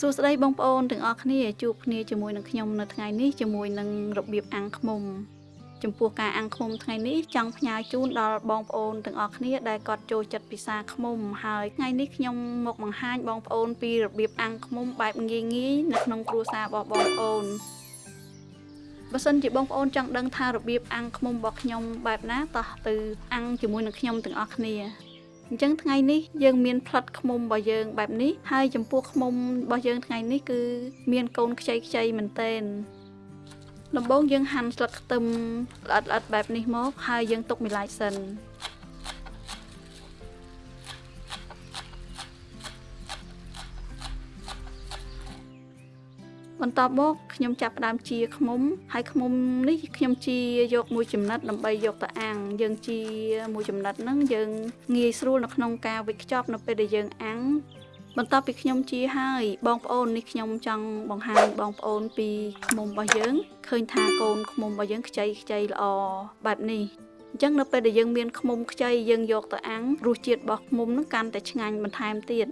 សួស្តីបងប្អូនទាំងអស់គ្នាជួបគ្នាជាមួយនឹងខ្ញុំនៅថ្ងៃនេះជាមួយនឹងរបៀបអាំងឃ្មុំចំពោះការអាំងឃ្មុំថ្ងៃនេះចង់ផ្ញើជូនដល់បងប្អូនទាំងអស់គ្នាដែលគាត់ចូលចិត្តពិសាឃ្មុំហើយថ្ងៃនេះខ្ញុំមកបង្ហាញបងប្អូនពីរបៀបអាំងឃ្មុំបែបងាយងាយនៅក្នុងគ្រួសាររបស់បងប្អូនបើសិនជាបងប្អូនចង់ដឹងថារបៀបអាំងឃ្មុំរបស់ខ្ញុំបែបណាតោះទៅអាំងជាមួយនឹងខ្ញុំទាំងអស់គ្នា អញ្ចឹងថ្ងៃនេះយើងមានផ្លិតខ្មុំរបស់យើងបែបនេះហើយចំពោះខ្មុំរបស់យើងថ្ងៃនេះគឺ មានកូនខ្ចីខ្ចីមែនតែនដំបូងយើងហាន់ស្លឹកខ្ទឹមល្អិតល្អិតបែបនេះមកហើយយើងទុកមួយឡែកសិន បន្ទាប់មកខ្ញុំចាប់ផ្ដើមជាខ្មុំហើយខ្មុំនេះខ្ញុំជាយកមួយចំណិតដើម្បីយកទៅអាំងយើងជាមួយចំណិតហ្នឹងយើងងាយស្រួលនៅក្នុងការវេចខ្ចប់នៅពេលដែលយើងអាំងបន្ទាប់ពីខ្ញុំជាហើយបងប្អូននេះខ្ញុំចង់បង្ហាញបងប្អូនពីខ្មុំរបស់យើងឃើញថាកូនខ្មុំរបស់យើងខ្ចីខ្ចីល្អបែបនេះអញ្ចឹងនៅពេលដែលយើងមានខ្មុំខ្ចីយើងយកទៅអាំងរសជាតិរបស់ខ្មុំនឹងកាន់តែឆ្ងាញ់បន្ថែមទៀត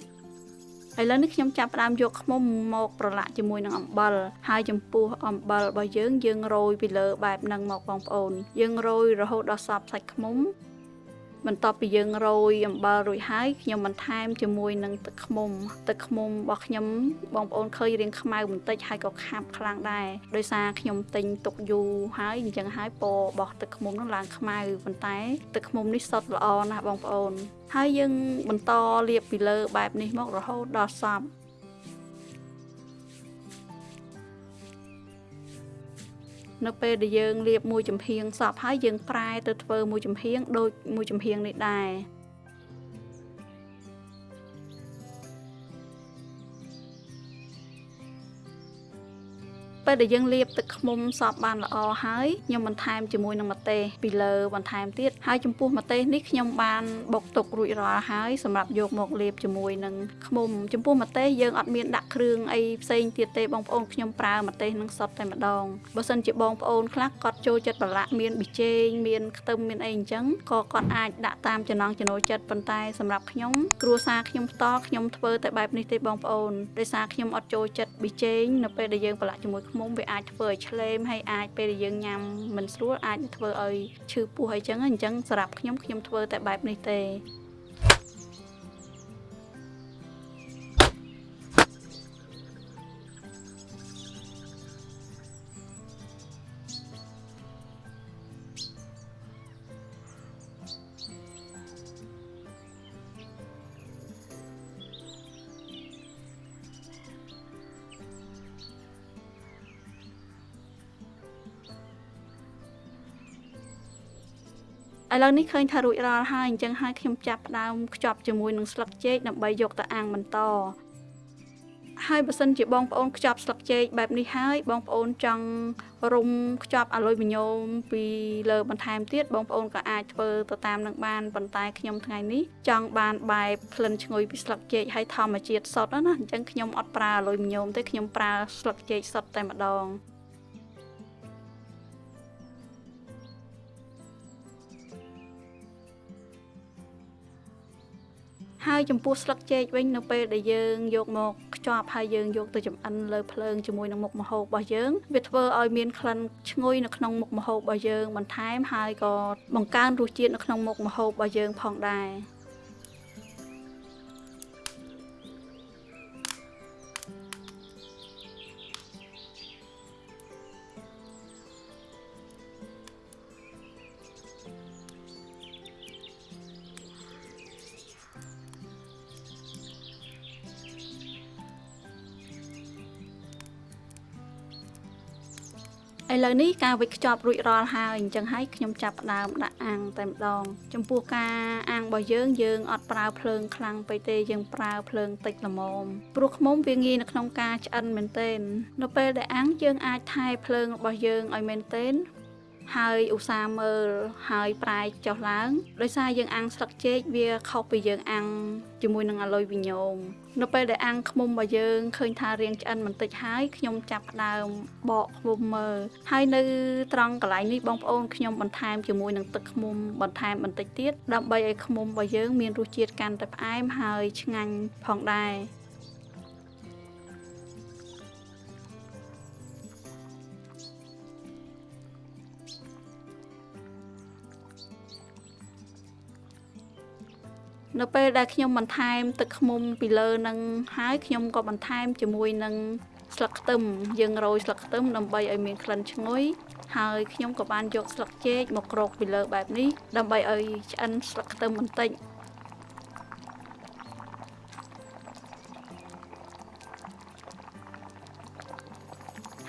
ឥឡូវនេះខ្ញុំចាប់ផ្ដើមយកខ្មុំមកប្រឡាក់ជាមួយនឹងអំបិលហើយចំពោះអំបិលរបស់យើងយើងរោយពីលើបែបហ្នឹងមកបងប្អូនយើងរោយរហូតដល់សព្វសាច់ខ្មុំ បន្ទាប់ពីយើងរោយអំបិលរួចហើយខ្ញុំបន្ថែមជាមួយនឹងទឹកឃ្មុំទឹកឃ្មុំរបស់ខ្ញុំបងប្អូនឃើញរាងខ្មៅបន្តិចហើយក៏ខាប់ខ្លាំងដែរដោយសារខ្ញុំទិញទុកយូរហើយអញ្ចឹងហើយពណ៌របស់ទឹកឃ្មុំនឹងឡើងខ្មៅប៉ុន្តែទឹកឃ្មុំនេះសុទ្ធល្អណាស់បងប្អូនហើយយើងបន្តលាបពីលើបែបនេះមករហូតដល់សព្នៅពេលដែលយើងលាបមួយចំហៀងសពហើយយើងប្រែទៅធ្វើមួយចំហៀងដូចមួយចំហៀងនេះដែរ ពេលដែលយើងលាបទឹកឃ្មុំសពបានល្អហើយខ្ញុំបន្ថែមជាមួយនឹងម្ទេសពីលើបន្ថែមទៀតហើយចំពោះម្ទេសនេះខ្ញុំបានបុកទុករួចរាល់ហើយសម្រាប់យកមកលាបជាមួយនឹងឃ្មុំចំពោះម្ទេសយើងអត់មានដាក់គ្រឿងអីផ្សេងទៀតទេបងប្អូនខ្ញុំប្រើម្ទេសនឹងសុទ្ធតែម្ដងបើសិនជាបងប្អូនខ្លះគាត់ចូលចិត្តប្រឡាក់មានប៊ីចេងមានខ្ទឹមមានអីអញ្ចឹងក៏គាត់អាចដាក់តាមចំណង់ចំណូលចិត្តប៉ុន្តែសម្រាប់ខ្ញុំគ្រួសារខ្ញុំផ្ទាល់ខ្ញុំធ្វើតែបែបនេះទេបងប្អូនដោយសារខ្ញុំអត់ចូលចិត្តប៊ីចេងនៅពេលដែលយើងប្រឡាក់ជាមួយខ្មុំវាអាចធ្វើឲ្យឆ្លេមហើយអាចពេលដែលយើងញ៉ាំមិនស្រួលអាចធ្វើឲ្យឈឺពោះអីចឹងអញ្ចឹងសម្រាប់ខ្ញុំខ្ញុំធ្វើតែបែបនេះទេ ឥឡូវនេះឃើញថារួចរាល់ហើយអញ្ចឹងហើយខ្ញុំចាប់ផ្ដើមខ្ចប់ជាមួយនឹងស្លឹកចេកដើម្បីយកទៅអាំងបន្តហើយបើសិនជាបងប្អូនខ្ចប់ស្លឹកចេកបែបនេះហើយបងប្អូនចង់រុំខ្ចប់អាលុយមីញ៉ូមពីលើបន្ថែមទៀតបងប្អូនក៏អាចធ្វើទៅតាមនឹងបានប៉ុន្តែខ្ញុំថ្ងៃនេះចង់បានបែបក្លិនឈ្ងុយពីស្លឹកចេកហើយធម្មជាតិសុទ្ធណាអញ្ចឹងខ្ញុំអត់ប្រើអាលុយមីញ៉ូមទេខ្ញុំប្រើស្លឹកចេកសុទ្ធតែម្ដង ហើយចំពោះស្លឹកចេកវិញនៅពេលដែលយើងយកមកខ្ចប់ហើយយើងយកទៅចម្អិនលើភ្លើងជាមួយនឹងមុខម្ហូបរបស់យើងវាធ្វើឲ្យមានក្លិនឈ្ងុយនៅក្នុងមុខម្ហូបរបស់យើងបន្ថែមហើយក៏បង្កើនរសជាតិនៅក្នុងមុខម្ហូបរបស់យើងផងដែរ ឥឡូវនេះការវិចខ្ចប់រួចរាល់ហើយអញ្ចឹងហើយខ្ញុំចាប់ផ្ដើមដាក់អាំងតែម្ដង ចំពោះការអាំងរបស់យើងយើងអត់ប្រើភ្លើងខ្លាំងពេកទេយើងប្រើភ្លើងតិចល្មមព្រោះខ្មុំវាងាយនៅក្នុងការឆ្អិនមែនទែននៅពេលដែលអាំងយើងអាចថែភ្លើងរបស់យើងឲ្យមែនទែន ហើយឧស្សាហ៍មើលហើយប្រែចុះឡើងដោយសារយើងអាំងស្លឹកចេកវាខុសពីយើងអាំងជាមួយនឹងអាលុយវីញ៉ូមនៅពេលដែលអាំងខ្មុំរបស់យើងឃើញថារាងឆ្អិនបន្តិចហើយខ្ញុំចាប់ផ្ដើមបកខ្មុំមើលហើយនៅត្រង់កន្លែងនេះបងប្អូនខ្ញុំបន្ថែមជាមួយនឹងទឹកខ្មុំបន្ថែមបន្តិចទៀតដើម្បីឲ្យខ្មុំរបស់យើងមានរសជាតិកាន់តែផ្អែមហើយឆ្ងាញ់ផងដែរ នៅពេលដែលខ្ញុំបន្ថែមទឹកឃ្មុំពីលើនឹងហើយខ្ញុំក៏បន្ថែមជាមួយនឹងស្លឹកខ្ទឹមយើងរោយស្លឹកខ្ទឹមដើម្បីឲ្យមានក្លិនឈ្ងុយហើយខ្ញុំក៏បានយកស្លឹកចេកមកក្រោកពីលើបែបនេះដើម្បីឲ្យឆ្អិនស្លឹកខ្ទឹមបន្តិច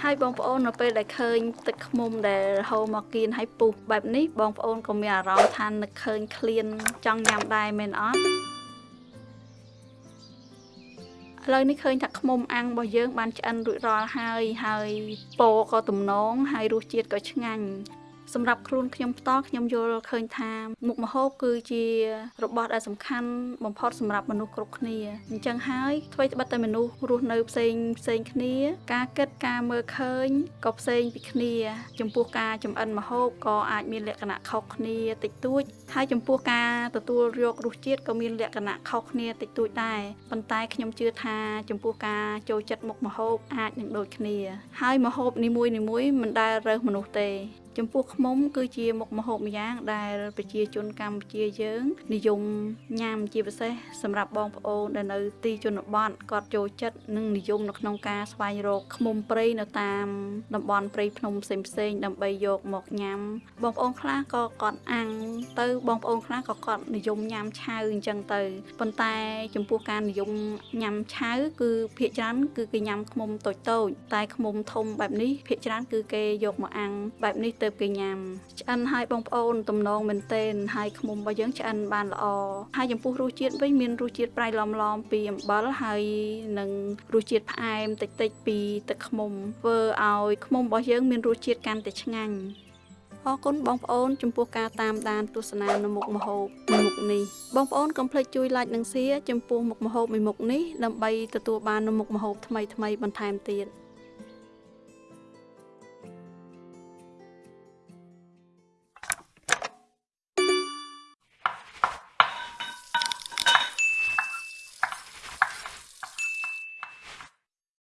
ហើយបងប្អូននៅពេលដែលឃើញទឹកឃ្មុំដែលហូរមកគៀនហើយពុះបែបនេះបងប្អូនក៏មានអារម្មណ៍ថានឹកឃើញឃ្លានចង់ញ៉ាំដែរមែនអត់ឥឡូវនេះឃើញថាខ្មុំអាំងរបស់យើងបានឆ្អិនរួចរាល់ហើយហើយពណ៌ក៏ទំនងហើយរសជាតិក៏ឆ្ងាញ់ សម្រាប់ខ្លួនខ្ញុំផ្ទាល់ខ្ញុំយល់ឃើញថាមុខម្ហូបគឺជារបស់ដែលសំខាន់បំផុតសម្រាប់មនុស្សគ្រប់គ្នាអញ្ចឹងហើយអ្វីត្បិតតែមនុស្សរស់នៅផ្សេងផ្សេងគ្នា ការគិតការមើលឃើញក៏ផ្សេងពីគ្នា ចំពោះការចំអិនម្ហូបក៏អាចមានលក្ខណៈខុសគ្នាតិចតួចហើយចំពោះការទទួលយករសជាតិក៏មានលក្ខណៈខុសគ្នាតិចតួចដែរប៉ុន្តែខ្ញុំជឿថាចំពោះការចូលចិត្តមុខម្ហូបអាចនឹងដូចគ្នា ហើយម្ហូបនីមួយៗមិនដែលរើសមនុស្សទេ ចំពោះខ្មុំគឺជាមុខម្ហូបម្យ៉ាង ដែលប្រជាជនកម្ពុជាយើង និយមញ៉ាំជាពិសេសសម្រាប់បងប្អូនដែលនៅទីជនបទគាត់ចូលចិត្តនិងនិយមនៅក្នុងការស្វែងរកខ្មុំព្រៃនៅតាមតំបន់ព្រៃភ្នំផ្សេងៗដើម្បីយកមកញ៉ាំ បងប្អូនខ្លះក៏គាត់អាំងទៅបងប្អូនខ្លះក៏គាត់និយមញ៉ាំឆៅអញ្ចឹងទៅប៉ុន្តែចំពោះការនិយមញ៉ាំឆៅគឺភាគច្រើនគឺគេញ៉ាំខ្មុំតូចៗតែខ្មុំធំបែបនេះភាគច្រើនគឺគេយកមកអាំងបែបនេះទៅគេញ៉ាំឆ្អិនឲ្យបងប្អូនទំនងមែនទែនហើយខ្មុំរបស់យើងឆ្អិនបានល្អហើយចំពោះរសជាតិវិញមានរសជាតិប្រៃឡំឡំពីអំបិលហើយនឹងរសជាតិផ្អែមតិចតិចពីទឹកខ្មុំធ្វើឲ្យខ្មុំរបស់យើងមានរសជាតិកាន់តែឆ្ងាញ់អរគុណបងប្អូនចំពោះការតាមដានទស្សនានៅមុខម្ហូបមួយមុខនេះបងប្អូនកុំភ្លេចជួយ like និង share ចំពោះមុខម្ហូបមួយមុខនេះដើម្បីទទួលបាននូវមុខម្ហូបថ្មីៗបន្ថែមទៀត